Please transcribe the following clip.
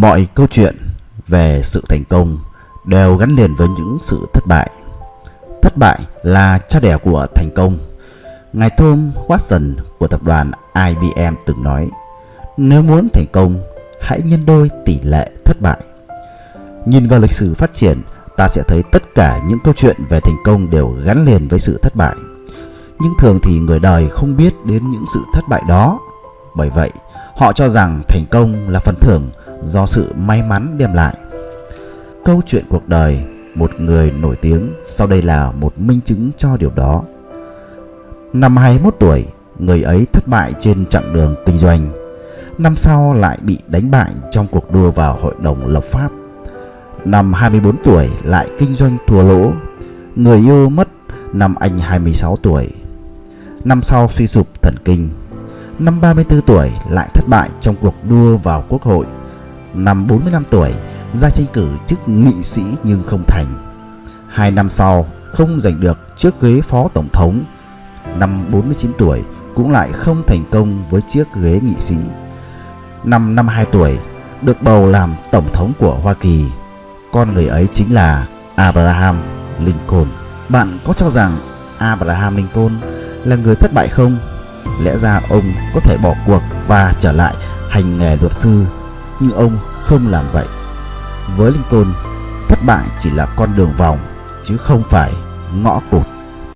Mọi câu chuyện về sự thành công đều gắn liền với những sự thất bại. Thất bại là cha đẻ của thành công. Ngài Tom Watson của tập đoàn IBM từng nói, nếu muốn thành công, hãy nhân đôi tỷ lệ thất bại. Nhìn vào lịch sử phát triển, ta sẽ thấy tất cả những câu chuyện về thành công đều gắn liền với sự thất bại. Nhưng thường thì người đời không biết đến những sự thất bại đó. Bởi vậy, họ cho rằng thành công là phần thưởng do sự may mắn đem lại. Câu chuyện cuộc đời một người nổi tiếng sau đây là một minh chứng cho điều đó. Năm 21 tuổi, người ấy thất bại trên chặng đường kinh doanh. Năm sau lại bị đánh bại trong cuộc đua vào hội đồng lập pháp. Năm 24 tuổi lại kinh doanh thua lỗ. Người yêu mất năm anh 26 tuổi. Năm sau suy sụp thần kinh. Năm 34 tuổi lại thất bại trong cuộc đua vào quốc hội năm 45 tuổi, ra tranh cử chức nghị sĩ nhưng không thành. Hai năm sau, không giành được chiếc ghế phó tổng thống. Năm 49 tuổi cũng lại không thành công với chiếc ghế nghị sĩ. Năm 52 tuổi, được bầu làm tổng thống của Hoa Kỳ. Con người ấy chính là Abraham Lincoln. Bạn có cho rằng Abraham Lincoln là người thất bại không? Lẽ ra ông có thể bỏ cuộc và trở lại hành nghề luật sư nhưng ông không làm vậy. Với Lincoln, thất bại chỉ là con đường vòng chứ không phải ngõ cụt.